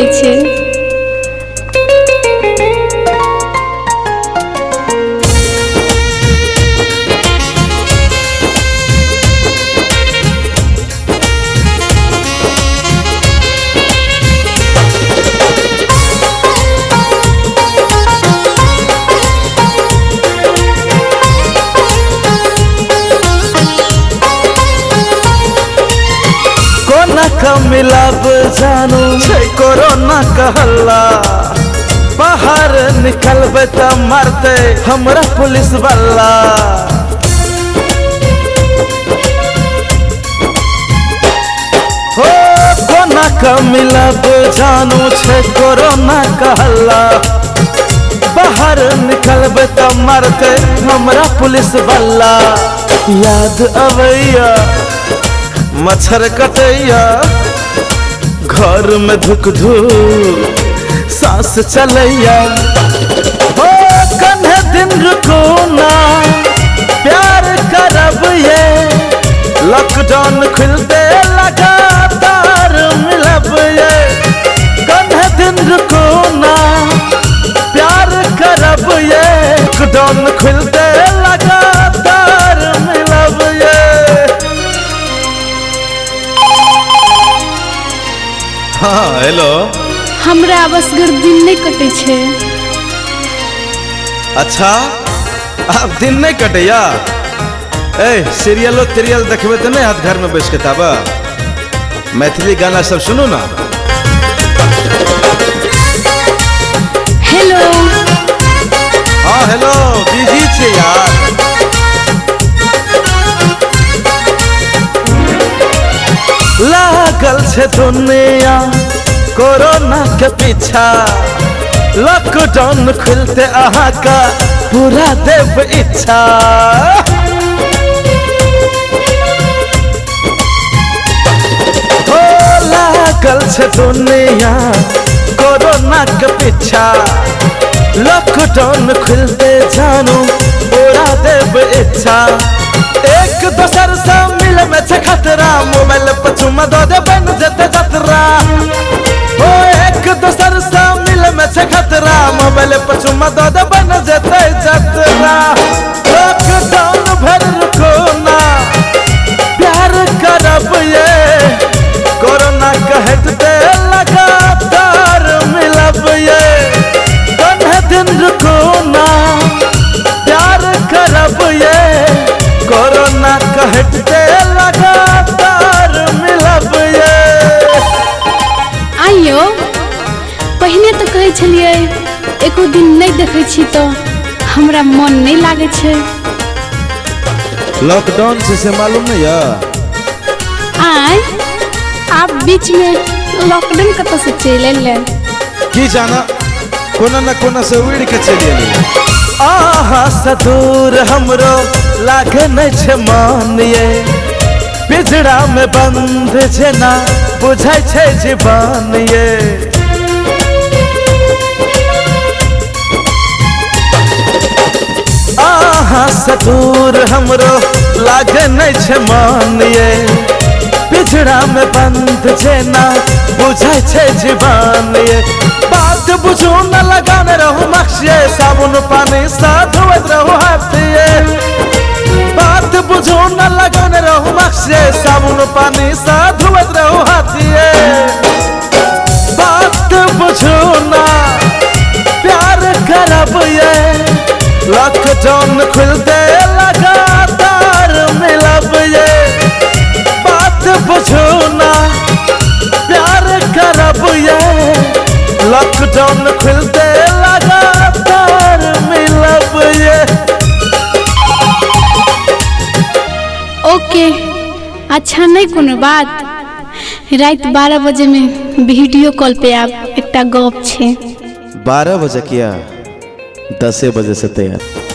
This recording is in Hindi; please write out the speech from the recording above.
मिलै छै का मिलाब जानू। छै कोरोना कहला बाहर निकलबे त मारते हमरा पुलिस वाला हो कोना का मिलाब जानू। छै कोरोना कहला बाहर निकलबे त मारते हमरा पुलिस वाला याद अबैया मच्छर कटैया, घर में धुक धुक सांस चलैया। हो कन्हे दिन रुको ना प्यार करब ये लॉकडाउन खुलते लगातार मिलब ये कन्हे दिन रुको ना प्यार करब ये लॉकडाउन खुलते हाँ हेलो हमरा बस दिन नहीं कटे छे। अच्छा? आप दिन नहीं कटे या ए सीरियलो तिरियल देखबे तो नहीं हाथ घर में बैठ के ताबा मैथिली गाना सब सुनू ना? लागल छे दुनिया, कोरोना के पीछा। लॉकडाउन खुलते अहाँ का पूरा देव इच्छा। लागल छे दुनिया, कोरोना के पीछा। लॉकडाउन खुलते जानू, पूरा देव इच्छा। एक दोसर से मिल में छे खतरा, मोबाइल पर चुमा दो दे बन जते जतरा ओ, एक दोसर से मिल में छे खतरा, मोबाइल पर चुमा दे दिन छी तो हमरा मन नहीं लागे छै। लॉकडाउन से से मालूम नहीं है आय आप बीच में लॉकडाउन कतऽ से चलि एलै? की जाना कोना न कोना से उड़ के चलिए आहा से दूर हमरो लागे नहीं छे मान ये। पिजड़ा में बंद जेना बुझाई छे जीवन ये। आहा से दूर हमरो लागे नहीं छे मान ये। पिछड़ा में बंद जेना बुझाई छे जीवन ये। बात बुझू न लगाने रहू मक्सिए साबुन पानी साथ खुलते लगातार मिलब ये बात बुझू ना। प्यार करब ये लॉकडाउन खुलते लगातार मिलब ये। ओके अच्छा नहीं कोनो बात। रात बारह बजे में वीडियो कॉल पे आप एकटा गप छै। बारह बजे किया? दसे बजे से तैयार।